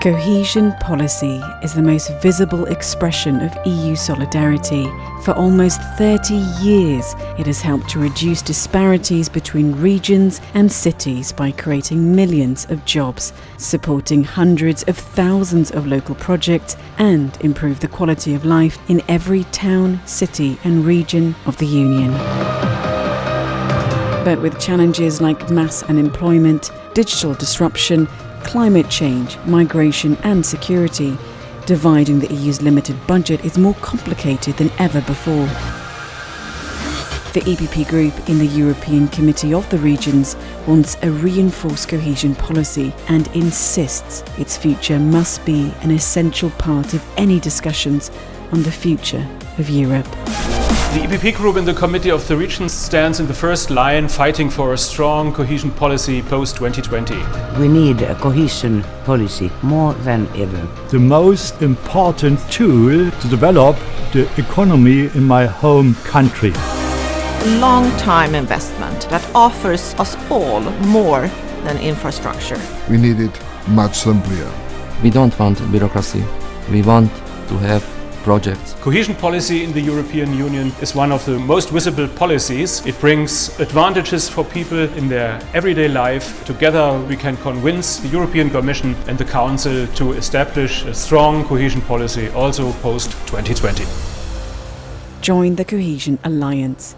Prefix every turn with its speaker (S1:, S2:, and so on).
S1: Cohesion policy is the most visible expression of EU solidarity. For almost 30 years, it has helped to reduce disparities between regions and cities by creating millions of jobs, supporting hundreds of thousands of local projects, and improve the quality of life in every town, city, and region of the Union. But with challenges like mass unemployment, digital disruption, climate change, migration and security, dividing the EU's limited budget is more complicated than ever before. The EPP group in the European Committee of the Regions wants a reinforced cohesion policy and insists its future must be an essential part of any discussions on the future of Europe.
S2: The EPP group in the Committee of the Regions stands in the first line fighting for a strong cohesion policy post-2020.
S3: We need a cohesion policy more than ever.
S4: The most important tool to develop the economy in my home country.
S5: Long-time investment that offers us all more than infrastructure.
S6: We need it much simpler.
S7: We don't want bureaucracy. We want to have projects.
S2: Cohesion policy in the European Union is one of the most visible policies. It brings advantages for people in their everyday life. Together we can convince the European Commission and the Council to establish a strong cohesion policy also post-2020.
S1: Join the Cohesion Alliance.